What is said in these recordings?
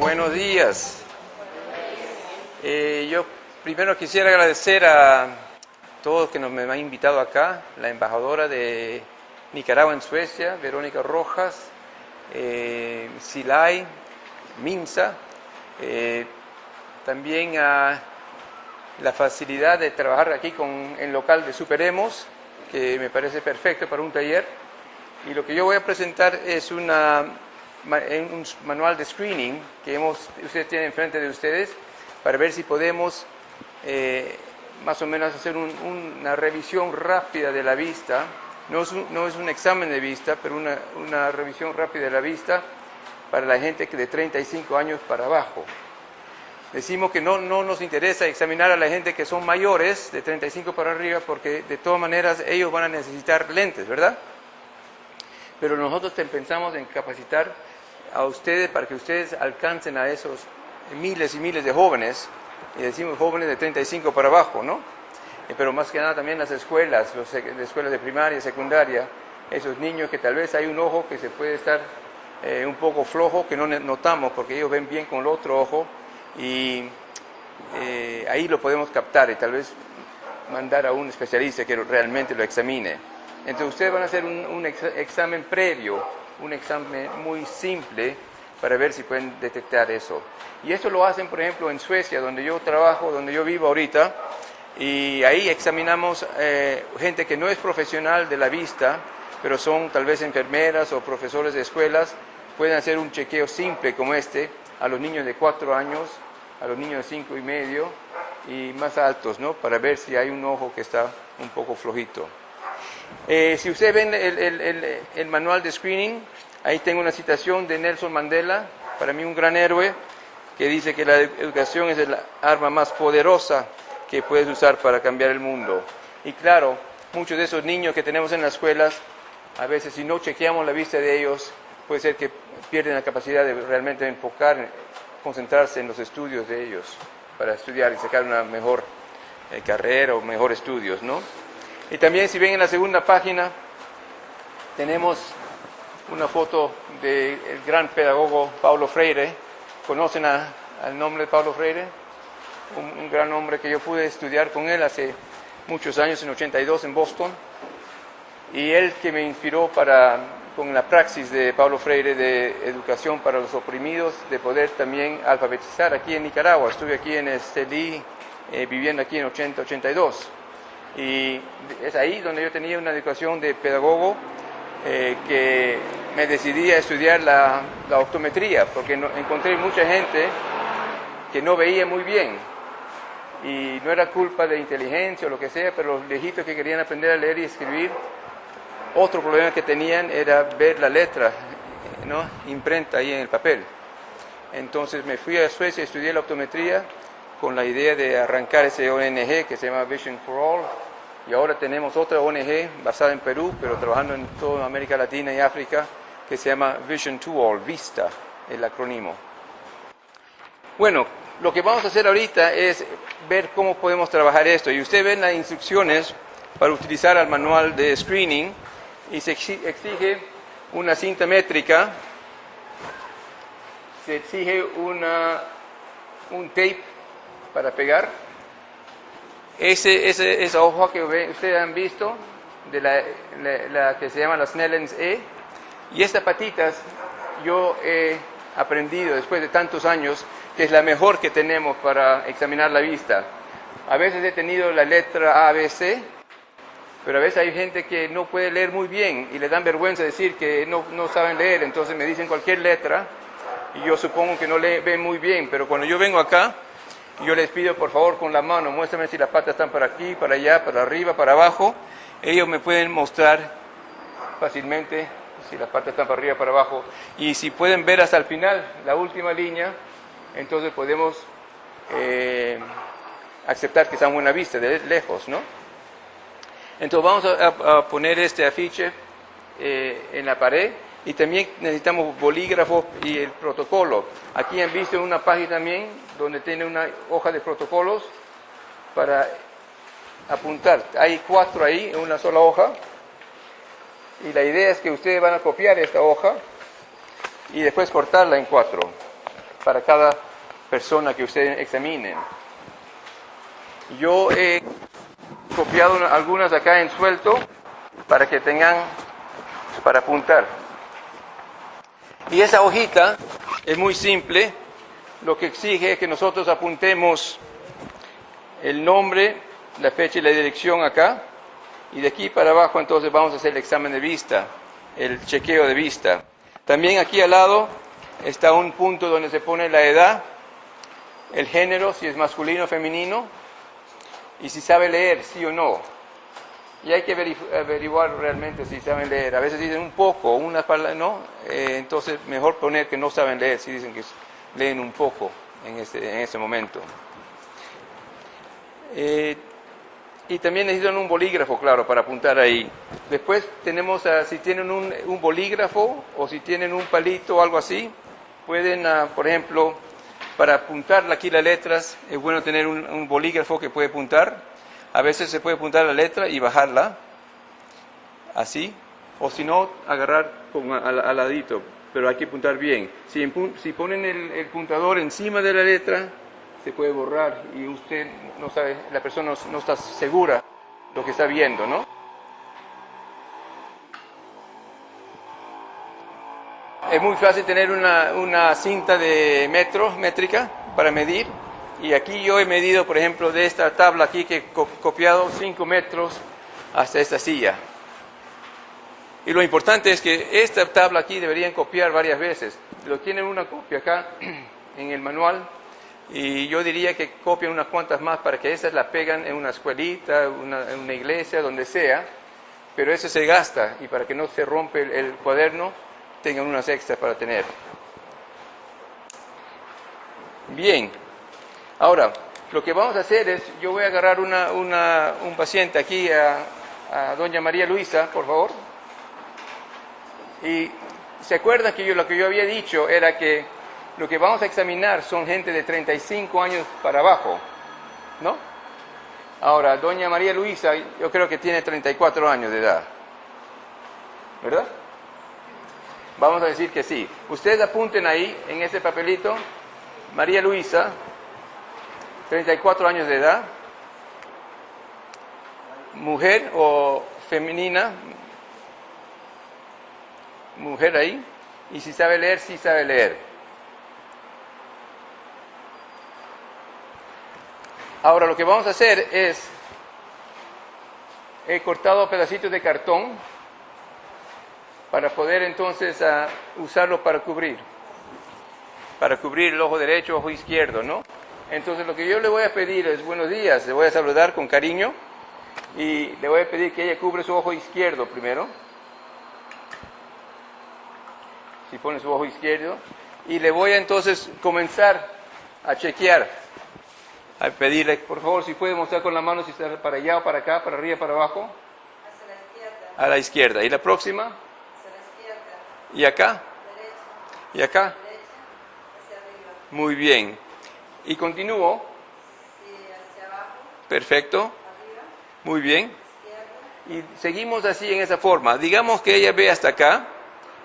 Buenos días. Eh, yo primero quisiera agradecer a todos que nos me han invitado acá, la embajadora de Nicaragua en Suecia, Verónica Rojas, eh, Silay, Minsa, eh, también a la facilidad de trabajar aquí con el local de Superemos, que me parece perfecto para un taller. Y lo que yo voy a presentar es una en un manual de screening que hemos, ustedes tienen enfrente de ustedes para ver si podemos eh, más o menos hacer una revisión rápida de la vista. No es, un, no es un examen de vista, pero una, una, revisión rápida de la vista para la gente que de 35 años para abajo. Decimos que no, no nos interesa examinar a la gente que son mayores, de 35 para arriba, porque de todas maneras ellos van a necesitar lentes, ¿verdad? Pero nosotros pensamos en capacitar a ustedes para que ustedes alcancen a esos miles y miles de jóvenes, y decimos jóvenes de 35 para abajo, ¿no? Eh, pero más que nada también las escuelas, las escuelas de primaria secundaria, esos niños que tal vez hay un ojo que se puede estar eh, un poco flojo, que no notamos porque ellos ven bien con el otro ojo, y eh, ahí lo podemos captar y tal vez mandar a un especialista que realmente lo examine. Entonces ustedes van a hacer un, un examen previo un examen muy simple para ver si pueden detectar eso. Y esto lo hacen, por ejemplo, en Suecia, donde yo trabajo, donde yo vivo ahorita, y ahí examinamos eh, gente que no es profesional de la vista, pero son tal vez enfermeras o profesores de escuelas, pueden hacer un chequeo simple como este a los niños de cuatro años, a los niños de cinco y medio y más altos, ¿no? Para ver si hay un ojo que está un poco flojito. Eh, si ustedes ven el, manual de screening, ahí tengo una citación de Nelson Mandela, para mí un gran héroe, que dice que la educación es el arma más poderosa que puedes usar para cambiar el mundo. Y claro, muchos de esos niños que tenemos en las escuelas, a veces si no chequeamos la vista de ellos, puede ser que pierden la capacidad de realmente enfocar, concentrarse en los estudios de ellos, para estudiar y sacar una mejor eh, carrera o mejor estudios, ¿no? Y también si ven en la segunda página, tenemos una foto del gran pedagogo Paulo Freire. ¿Conocen al nombre de Paulo Freire? Un, gran hombre que yo pude estudiar con él hace muchos años, en 82 en Boston. Y él que me inspiró para, con la praxis de Paulo Freire de educación para los oprimidos, de poder también alfabetizar aquí en Nicaragua. Estuve aquí en Estelí, eh, viviendo aquí en 80-82. Y es ahí donde yo tenía una educación de pedagogo eh, que me decidí a estudiar la, optometría, porque encontré mucha gente que no veía muy bien. Y no era culpa de inteligencia o lo que sea, pero los viejitos que querían aprender a leer y escribir, otro problema que tenían era ver la letra, ¿no? imprenta ahí en el papel. Entonces me fui a Suecia, estudié la optometría con la idea de arrancar ese ONG que se llama Vision for All. Y ahora tenemos otra ONG basada en Perú, pero trabajando en toda América Latina y África, que se llama Vision to All, VISTA, el acrónimo. Bueno, lo que vamos a hacer ahorita es ver cómo podemos trabajar esto. Y ustedes ven las instrucciones para utilizar el manual de screening y se exige una cinta métrica, se exige una, un tape para pegar. Ese, esa hoja que ustedes han visto, de la, que se llama las Snellens E, y estas patitas yo he aprendido después de tantos años que es la mejor que tenemos para examinar la vista. A veces he tenido la letra A, B, C, pero a veces hay gente que no puede leer muy bien y le dan vergüenza decir que no, no saben leer, entonces me dicen cualquier letra y yo supongo que no le ven muy bien, pero cuando yo vengo acá, yo les pido por favor con la mano, muéstrame si las patas están para aquí, para allá, para arriba, para abajo. Ellos me pueden mostrar fácilmente si las patas están para arriba, para abajo. Y si pueden ver hasta el final, la última línea, entonces podemos eh, aceptar que están buena vista, de lejos, ¿no? Entonces vamos a, poner este afiche eh, en la pared y también necesitamos bolígrafo y el protocolo. Aquí han visto una página también donde tiene una hoja de protocolos para apuntar. Hay cuatro ahí en una sola hoja y la idea es que ustedes van a copiar esta hoja y después cortarla en cuatro. para cada persona que ustedes examinen. Yo he copiado algunas acá en suelto para que tengan para apuntar. Y esa hojita es muy simple, lo que exige es que nosotros apuntemos el nombre, la fecha y la dirección acá, y de aquí para abajo entonces vamos a hacer el examen de vista, el chequeo de vista. También aquí al lado está un punto donde se pone la edad, el género, si es masculino o femenino, y si sabe leer, sí o no. Y hay que averiguar realmente si saben leer. A veces dicen un poco, una palabra, no. Eh, entonces, mejor poner que no saben leer si dicen que leen un poco en ese, en ese momento. Eh, y también necesitan un bolígrafo, claro, para apuntar ahí. Después tenemos, si tienen un, un, bolígrafo o si tienen un palito o algo así, pueden, ah, por ejemplo, para apuntar aquí las letras, es bueno tener un, bolígrafo que puede apuntar. A veces se puede apuntar la letra y bajarla, así, o si no, agarrar con, al, ladito, pero hay que apuntar bien. Si, ponen el, el puntador encima de la letra, se puede borrar y usted no sabe, la persona no, está segura lo que está viendo, ¿no? Es muy fácil tener una, una cinta de metros, métrica, para medir. Y aquí yo he medido, por ejemplo, de esta tabla aquí que he copiado 5 metros hasta esta silla. Y lo importante es que esta tabla aquí deberían copiar varias veces. Lo tienen una copia acá en el manual y yo diría que copien unas cuantas más para que esas las pegan en una escuelita, en una iglesia, donde sea, pero eso se gasta y para que no se rompe el, cuaderno, tengan unas extras para tener. Bien, ahora lo que vamos a hacer es, yo voy a agarrar un paciente aquí, a, a doña María Luisa, por favor, y se acuerdan que yo lo que yo había dicho era que lo que vamos a examinar son gente de 35 años para abajo, ¿no? Ahora, doña María Luisa, yo creo que tiene 34 años de edad, ¿verdad? Vamos a decir que sí. Ustedes apunten ahí, en ese papelito, María Luisa, 34 años de edad, mujer o femenina, mujer ahí, y si sabe leer, sí sabe leer. Ahora lo que vamos a hacer es, he cortado pedacitos de cartón para poder entonces ah, usarlo para cubrir, para cubrir el ojo derecho, ojo izquierdo, ¿no? Entonces lo que yo le voy a pedir es buenos días, le voy a saludar con cariño y le voy a pedir que ella cubre su ojo izquierdo primero. Si pone su ojo izquierdo. Y le voy a entonces comenzar a chequear a pedirle, por favor, si puede mostrar con la mano si está para allá o para acá, para arriba, para abajo. Hacia la izquierda. A la izquierda. ¿Y la próxima? Hacia la izquierda. ¿Y acá? Derecha. ¿Y acá? Derecha. Hacia arriba. Muy bien. ¿Y continúo? Perfecto. Muy bien. Y seguimos así en esa forma. Digamos que ella ve hasta acá.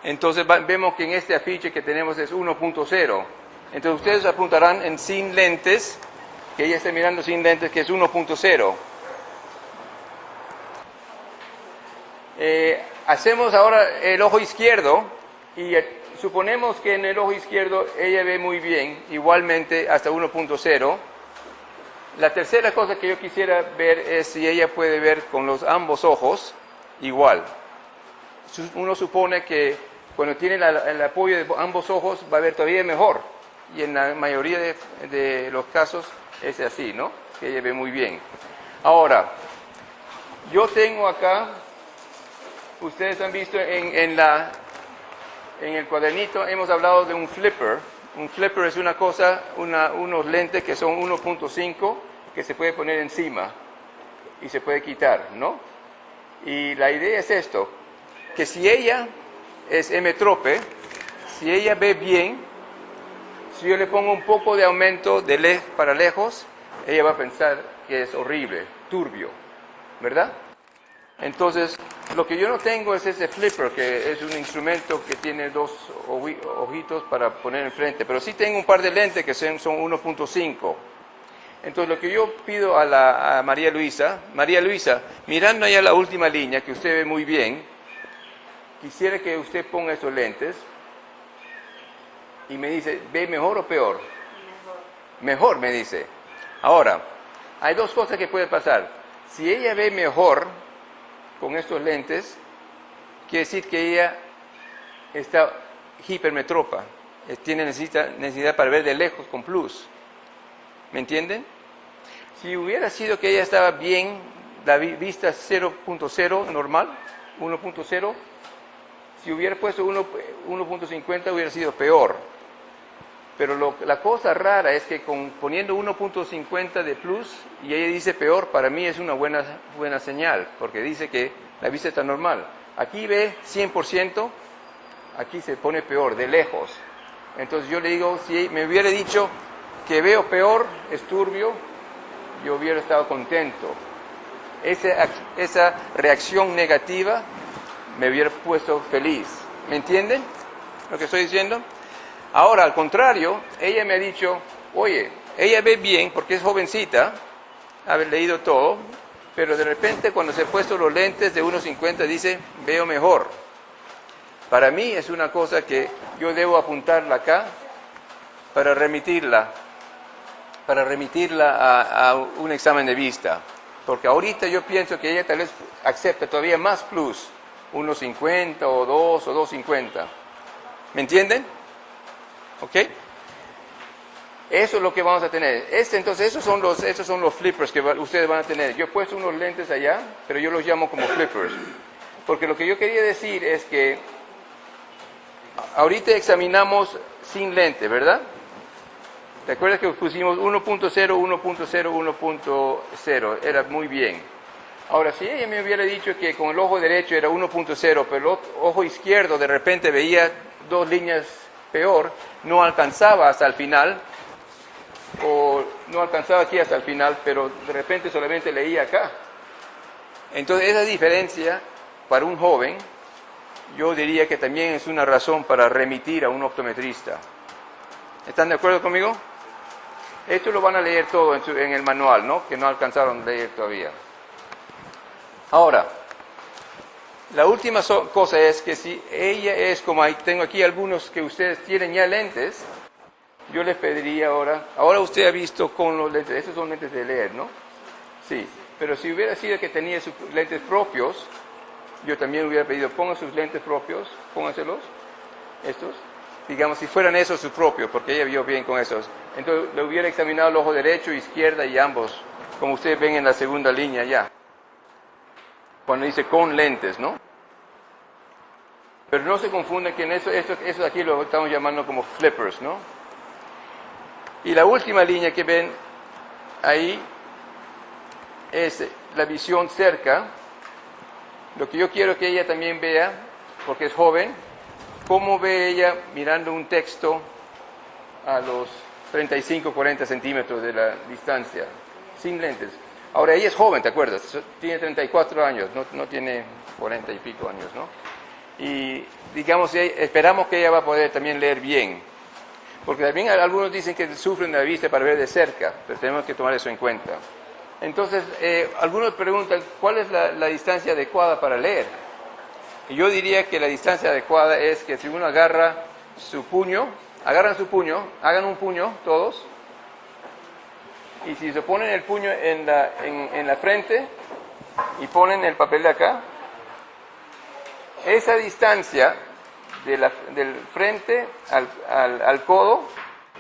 Entonces vemos que en este afiche que tenemos es 1.0. Entonces ustedes apuntarán en sin lentes que ella esté mirando sin lentes, que es 1.0. Eh, hacemos ahora el ojo izquierdo y suponemos que en el ojo izquierdo ella ve muy bien, igualmente hasta 1.0. La tercera cosa que yo quisiera ver es si ella puede ver con los ambos ojos igual. Uno supone que cuando tiene el apoyo de ambos ojos va a ver todavía mejor y en la mayoría de los casos es así, ¿no? Que ella ve muy bien. Ahora, yo tengo acá, ustedes han visto en, la, en el cuadernito, hemos hablado de un flipper. Un flipper es una cosa, unos lentes que son 1.5 que se puede poner encima y se puede quitar, ¿no? Y la idea es esto, que si ella es emetrope, si ella ve bien, si yo le pongo un poco de aumento de lejos para lejos, ella va a pensar que es horrible, turbio, ¿verdad? Entonces, Lo que yo no tengo es ese flipper, que es un instrumento que tiene dos oji- ojitos para poner enfrente, pero sí tengo un par de lentes que son, son 1.5. Entonces lo que yo pido a, la, a María Luisa, María Luisa, mirando allá la última línea, que usted ve muy bien, quisiera que usted ponga esos lentes y me dice, ¿ve mejor o peor? Mejor, me dice. Ahora, hay dos cosas que pueden pasar. Si ella ve mejor con estos lentes, quiere decir que ella está hipermetropa, tiene necesita- necesidad para ver de lejos con plus. ¿Me entienden? Si hubiera sido que ella estaba bien, la vi- vista 0.0 normal, 1.0, si hubiera puesto 1 1.50 hubiera sido peor. Pero lo- la cosa rara es que con, poniendo 1.50 de plus y ella dice peor, para mí es una buena, buena señal, porque dice que la vista está normal. Aquí ve 100%, aquí se pone peor, de lejos. Entonces yo le digo, si me hubiera dicho que veo peor, es turbio, yo hubiera estado contento. Esa, esa reacción negativa me hubiera puesto feliz. ¿Me entienden lo que estoy diciendo? Ahora, al contrario, ella me ha dicho, oye, ella ve bien porque es jovencita, haber leído todo, pero de repente cuando se ha puesto los lentes de 1.50 dice, veo mejor. Para mí es una cosa que yo debo apuntarla acá para remitirla, para remitirla a, un examen de vista. Porque ahorita yo pienso que ella tal vez acepta todavía más plus, 1.50 o 2 o 2.50. ¿Me entienden? ¿Ok? Eso es lo que vamos a tener. Este, entonces, esos son, los, esos son los flippers que ustedes van a tener. Yo he puesto unos lentes allá, pero yo los llamo como flippers. Porque lo que yo quería decir es que ahorita examinamos sin lente, ¿verdad? ¿Te acuerdas que pusimos 1.0, 1.0, 1.0? Era muy bien. Ahora, si ella me hubiera dicho que con el ojo derecho era 1.0, pero el ojo izquierdo de repente veía dos líneas peor, no alcanzaba hasta el final, o no alcanzaba aquí hasta el final, pero de repente solamente leía acá. Entonces, esa diferencia para un joven, yo diría que también es una razón para remitir a un optometrista. ¿Están de acuerdo conmigo? Esto lo van a leer todo en, el manual, ¿no? Que no alcanzaron a leer todavía. Ahora, la última cosa es que si ella es como hay, tengo aquí algunos que ustedes tienen ya lentes, yo les pediría ahora, ahora usted ha visto con los lentes, estos son lentes de leer, ¿no? Sí, pero si hubiera sido que tenía sus lentes propios, yo también hubiera pedido, ponga sus lentes propios, póngaselos, estos, digamos, si fueran esos sus propios, porque ella vio bien con esos. Entonces le hubiera examinado el ojo derecho, izquierda y ambos, como ustedes ven en la segunda línea ya. Cuando dice con lentes, ¿no? Pero no se confunde que en eso, eso, eso aquí lo estamos llamando como flippers, ¿no? Y la última línea que ven ahí es la visión cerca. Lo que yo quiero que ella también vea, porque es joven, cómo ve ella mirando un texto a los 35, 40 centímetros de la distancia, sin lentes. Ahora, ella es joven, ¿te acuerdas? Tiene 34 años, no, no tiene 40 y pico años, ¿no? Y digamos, esperamos que ella va a poder también leer bien. Porque también algunos dicen que sufren de la vista para ver de cerca, pero tenemos que tomar eso en cuenta. Entonces, eh, algunos preguntan, ¿cuál es la, la distancia adecuada para leer? Y yo diría que la distancia adecuada es que si uno agarra su puño, agarran su puño, hagan un puño todos, y si se ponen el puño en la, en, en la frente y ponen el papel de acá, esa distancia de del frente al, al- al codo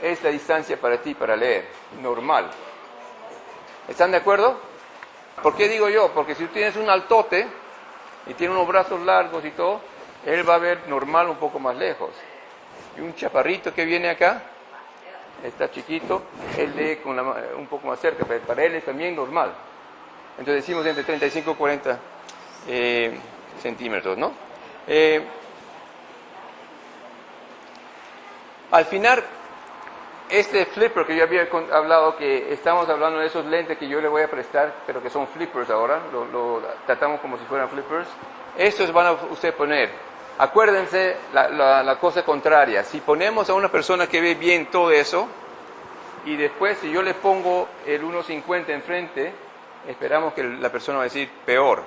es la distancia para ti para leer, normal. ¿Están de acuerdo? ¿Por qué digo yo? Porque si tú tienes un altote y tiene unos brazos largos y todo, él va a ver normal un poco más lejos. Y un chaparrito que viene acá, está chiquito, él lee con un poco más cerca, pero para él es también normal. Entonces decimos entre 35 y 40 eh, centímetros, ¿no? Eh, al final, este flipper que yo había hablado, que estamos hablando de esos lentes que yo le voy a prestar, pero que son flippers ahora, lo, lo tratamos como si fueran flippers, estos van a usted poner. Acuérdense la, la- cosa contraria, si ponemos a una persona que ve bien todo eso, y después si yo le pongo el 1.50 enfrente, esperamos que la persona va a decir peor.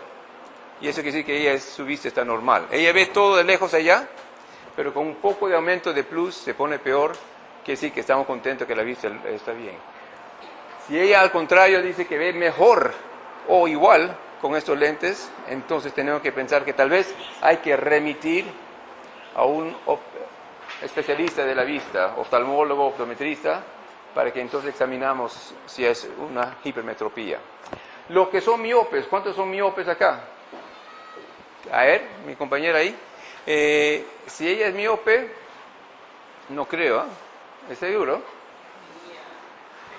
Y eso quiere decir que ella, es- su vista está normal. Ella ve todo de lejos allá, pero con un poco de aumento de plus se pone peor, quiere decir que estamos contentos que la vista está bien. Si ella al contrario dice que ve mejor o igual con estos lentes, entonces tenemos que pensar que tal vez hay que remitir a un especialista de la vista, oftalmólogo, optometrista, para que entonces examinamos si es una hipermetropía. Los que son miopes, ¿cuántos son miopes acá? A ver, mi compañera ahí. Eh, si ella es miope, no creo, ¿ah? ¿es seguro?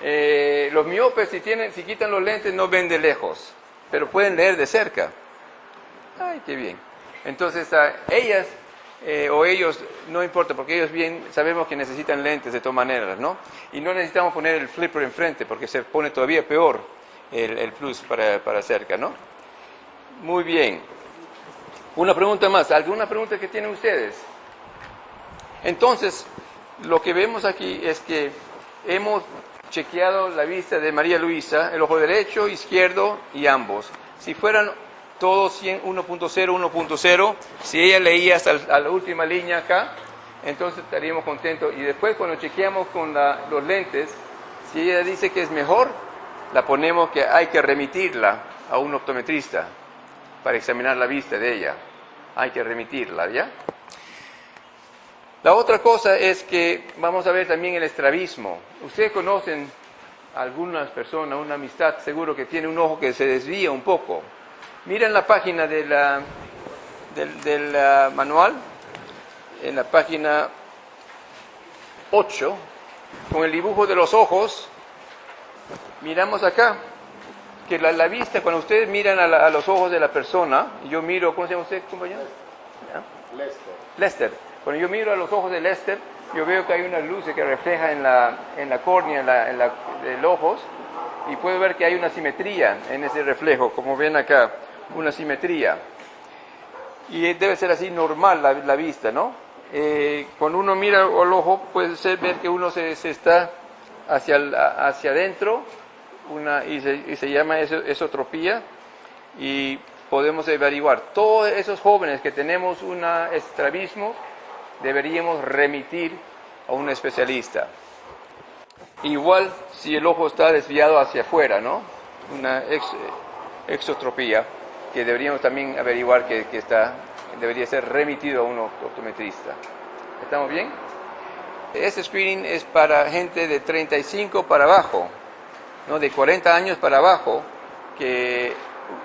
Eh, los miopes, si, tienen, si quitan los lentes, no ven de lejos, pero pueden leer de cerca. Ay, qué bien. Entonces, a ellas eh, o ellos, no importa, porque ellos bien sabemos que necesitan lentes de todas maneras, ¿no? Y no necesitamos poner el flipper enfrente, porque se pone todavía peor el, el plus para, para cerca, ¿no? Muy bien. Una pregunta más. ¿Alguna pregunta que tienen ustedes? Entonces, lo que vemos aquí es que hemos chequeado la vista de María Luisa, el ojo derecho, izquierdo y ambos. Si fueran todos 100, 1.0, 1.0, si ella leía hasta la última línea acá, entonces estaríamos contentos. Y después cuando chequeamos con los lentes, si ella dice que es mejor, la ponemos que hay que remitirla a un optometrista para examinar la vista de ella. Hay que remitirla, ¿ya? La otra cosa es que vamos a ver también el estrabismo. Ustedes conocen algunas personas, una amistad seguro que tiene un ojo que se desvía un poco. Miren la página de la- del, del, ah, manual, en la página 8, con el dibujo de los ojos, miramos acá que la, la vista, cuando ustedes miran a, la- a los ojos de la persona, yo miro, ¿cómo se llama usted, compañero? Lester. Lester. Cuando yo miro a los ojos de Lester, yo veo que hay una luz que refleja en la, en la córnea, en la, en la, del ojos, y puedo ver que hay una simetría en ese reflejo, como ven acá, una simetría. Y debe ser así normal la, la vista, ¿no? Eh, cuando uno mira al ojo, puede ser ver que uno se, se está hacia, hacia adentro, una, y, se, y se llama eso, esotropía, y podemos averiguar. Todos esos jóvenes que tenemos un estrabismo, deberíamos remitir a un especialista. Igual si el ojo está desviado hacia afuera, ¿no? Una ex- exotropía, que deberíamos también averiguar que, que está, debería ser remitido a un optometrista. ¿Estamos bien? Este screening es para gente de 35 para abajo, ¿no? de 40 años para abajo, que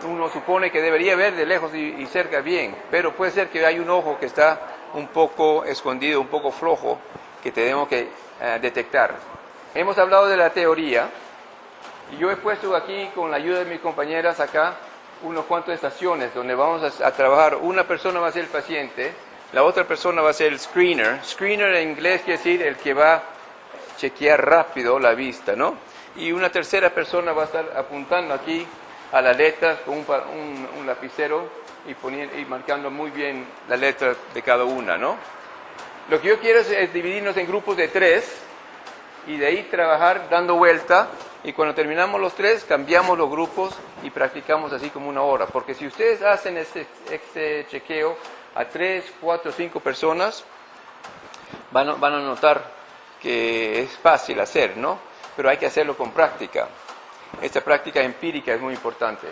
uno supone que debería ver de lejos y, y cerca bien, pero puede ser que hay un ojo que está un poco escondido, un poco flojo, que tenemos que eh, detectar. Hemos hablado de la teoría, y yo he puesto aquí, con la ayuda de mis compañeras acá, unos cuantos estaciones donde vamos a, a trabajar. Una persona va a ser el paciente, la otra persona va a ser el screener. Screener en inglés quiere decir el que va a chequear rápido la vista, ¿no? Y una tercera persona va a estar apuntando aquí a las letras con un, un- lapicero y, poniendo, y marcando muy bien la letra de cada una, ¿no? Lo que yo quiero es, dividirnos en grupos de tres y de ahí trabajar dando vuelta y cuando terminamos los tres cambiamos los grupos y practicamos así como una hora. Porque si ustedes hacen este, este chequeo a tres, cuatro, cinco personas, van van a notar que es fácil hacer, ¿no? Pero hay que hacerlo con práctica. Esta práctica empírica es muy importante.